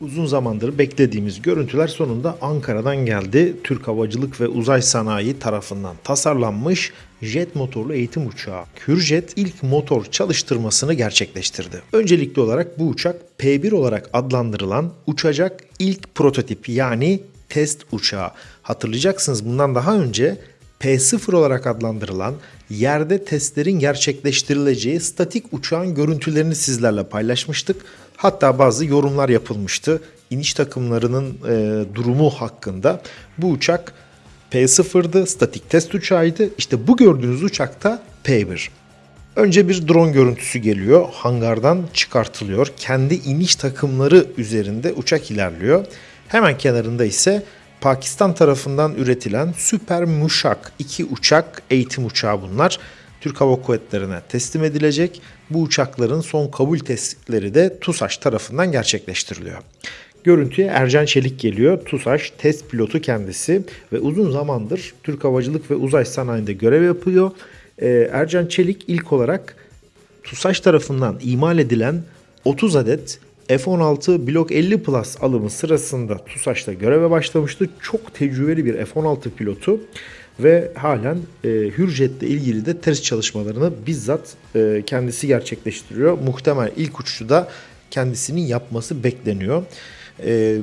uzun zamandır beklediğimiz görüntüler sonunda Ankara'dan geldi. Türk Havacılık ve Uzay Sanayi tarafından tasarlanmış jet motorlu eğitim uçağı. Hürjet ilk motor çalıştırmasını gerçekleştirdi. Öncelikli olarak bu uçak P1 olarak adlandırılan uçacak ilk prototip yani test uçağı. Hatırlayacaksınız bundan daha önce P0 olarak adlandırılan yerde testlerin gerçekleştirileceği statik uçağın görüntülerini sizlerle paylaşmıştık. Hatta bazı yorumlar yapılmıştı. İniş takımlarının e, durumu hakkında. Bu uçak P0'dı, statik test uçağıydı. İşte bu gördüğünüz uçakta P1. Önce bir drone görüntüsü geliyor. Hangardan çıkartılıyor. Kendi iniş takımları üzerinde uçak ilerliyor. Hemen kenarında ise Pakistan tarafından üretilen Süper Muşak 2 uçak eğitim uçağı bunlar. Türk Hava Kuvvetleri'ne teslim edilecek. Bu uçakların son kabul testleri de TUSAŞ tarafından gerçekleştiriliyor. Görüntüye Ercan Çelik geliyor. TUSAŞ test pilotu kendisi ve uzun zamandır Türk Havacılık ve Uzay Sanayi'nde görev yapıyor. Ee, Ercan Çelik ilk olarak TUSAŞ tarafından imal edilen 30 adet F-16 Block 50 Plus alımı sırasında TUSAŞ'ta göreve başlamıştı. Çok tecrübeli bir F-16 pilotu ve halen e, Hürjet'le ilgili de test çalışmalarını bizzat e, kendisi gerçekleştiriyor. Muhtemel ilk uçuşu da kendisinin yapması bekleniyor. E,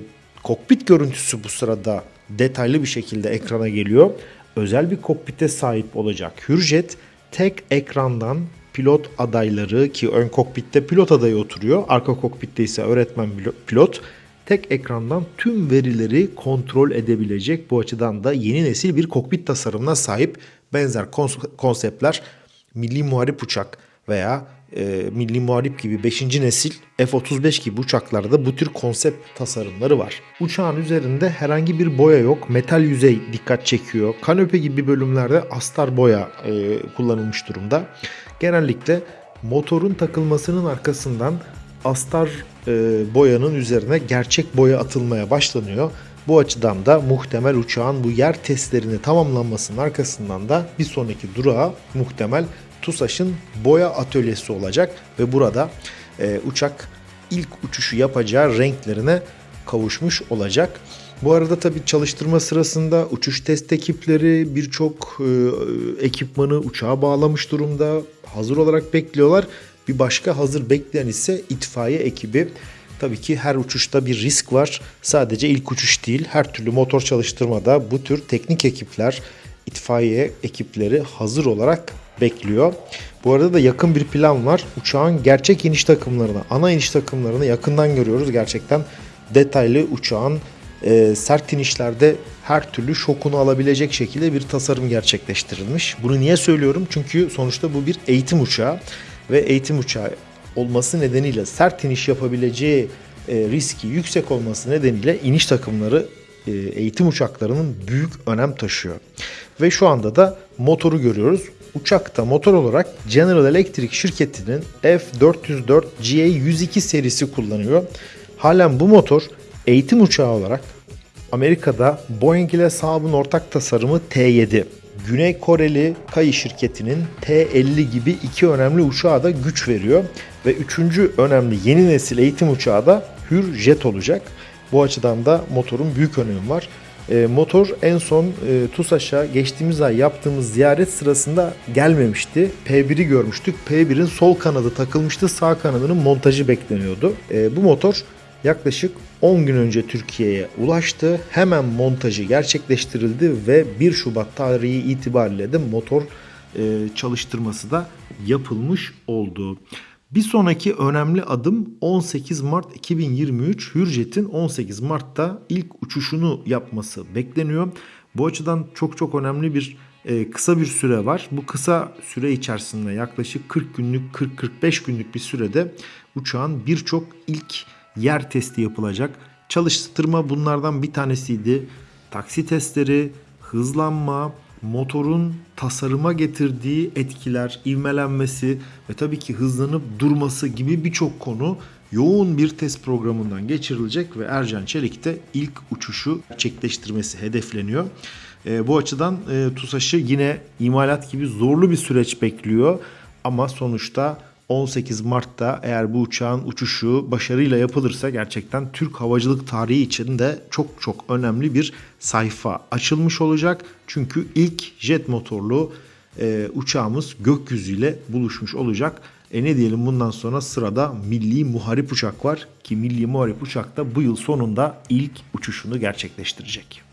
kokpit görüntüsü bu sırada detaylı bir şekilde ekrana geliyor. Özel bir kokpite sahip olacak Hürjet tek ekrandan pilot adayları ki ön kokpitte pilot adayı oturuyor. Arka kokpitte ise öğretmen pilot tek ekrandan tüm verileri kontrol edebilecek. Bu açıdan da yeni nesil bir kokpit tasarımına sahip benzer konseptler milli muharip uçak veya e, milli muharip gibi 5. nesil F-35 gibi uçaklarda bu tür konsept tasarımları var. Uçağın üzerinde herhangi bir boya yok. Metal yüzey dikkat çekiyor. Kanope gibi bölümlerde astar boya e, kullanılmış durumda. Genellikle motorun takılmasının arkasından astar e, boyanın üzerine gerçek boya atılmaya başlanıyor. Bu açıdan da muhtemel uçağın bu yer testlerini tamamlanmasının arkasından da bir sonraki durağı muhtemel TUSAŞ'ın boya atölyesi olacak ve burada e, uçak ilk uçuşu yapacağı renklerine kavuşmuş olacak. Bu arada tabi çalıştırma sırasında uçuş test ekipleri birçok e, ekipmanı uçağa bağlamış durumda. Hazır olarak bekliyorlar. Bir başka hazır bekleyen ise itfaiye ekibi. Tabii ki her uçuşta bir risk var. Sadece ilk uçuş değil, her türlü motor çalıştırmada bu tür teknik ekipler, itfaiye ekipleri hazır olarak bekliyor. Bu arada da yakın bir plan var. Uçağın gerçek iniş takımlarını, ana iniş takımlarını yakından görüyoruz. Gerçekten detaylı uçağın e, sert inişlerde her türlü şokunu alabilecek şekilde bir tasarım gerçekleştirilmiş. Bunu niye söylüyorum? Çünkü sonuçta bu bir eğitim uçağı ve eğitim uçağı olması nedeniyle sert iniş yapabileceği e, riski yüksek olması nedeniyle iniş takımları e, eğitim uçaklarının büyük önem taşıyor. Ve şu anda da motoru görüyoruz. Uçakta motor olarak General Electric şirketinin F404 GA102 serisi kullanıyor. Halen bu motor eğitim uçağı olarak Amerika'da Boeing ile Saab'ın ortak tasarımı T7, Güney Koreli Kai şirketinin T50 gibi iki önemli uçağa da güç veriyor. Ve üçüncü önemli yeni nesil eğitim uçağı da Hürjet olacak. Bu açıdan da motorun büyük önemi var. E, motor en son e, TUSAŞ'a geçtiğimiz ay yaptığımız ziyaret sırasında gelmemişti. P1'i görmüştük. P1'in sol kanadı takılmıştı. Sağ kanadının montajı bekleniyordu. E, bu motor yaklaşık 10 gün önce Türkiye'ye ulaştı. Hemen montajı gerçekleştirildi ve 1 Şubat tarihi itibariyle de motor e, çalıştırması da yapılmış oldu. Bir sonraki önemli adım 18 Mart 2023 Hürjet'in 18 Mart'ta ilk uçuşunu yapması bekleniyor. Bu açıdan çok çok önemli bir e, kısa bir süre var. Bu kısa süre içerisinde yaklaşık 40 günlük 40-45 günlük bir sürede uçağın birçok ilk yer testi yapılacak. Çalıştırma bunlardan bir tanesiydi. Taksi testleri, hızlanma, motorun tasarıma getirdiği etkiler, ivmelenmesi ve tabii ki hızlanıp durması gibi birçok konu yoğun bir test programından geçirilecek ve Ercan Çelik de ilk uçuşu gerçekleştirmesi hedefleniyor. E, bu açıdan e, TUSAŞ'ı yine imalat gibi zorlu bir süreç bekliyor ama sonuçta 18 Mart'ta eğer bu uçağın uçuşu başarıyla yapılırsa gerçekten Türk havacılık tarihi için de çok çok önemli bir sayfa açılmış olacak. Çünkü ilk jet motorlu e, uçağımız gökyüzüyle buluşmuş olacak. E ne diyelim bundan sonra sırada milli muharip uçak var ki milli muharip uçak da bu yıl sonunda ilk uçuşunu gerçekleştirecek.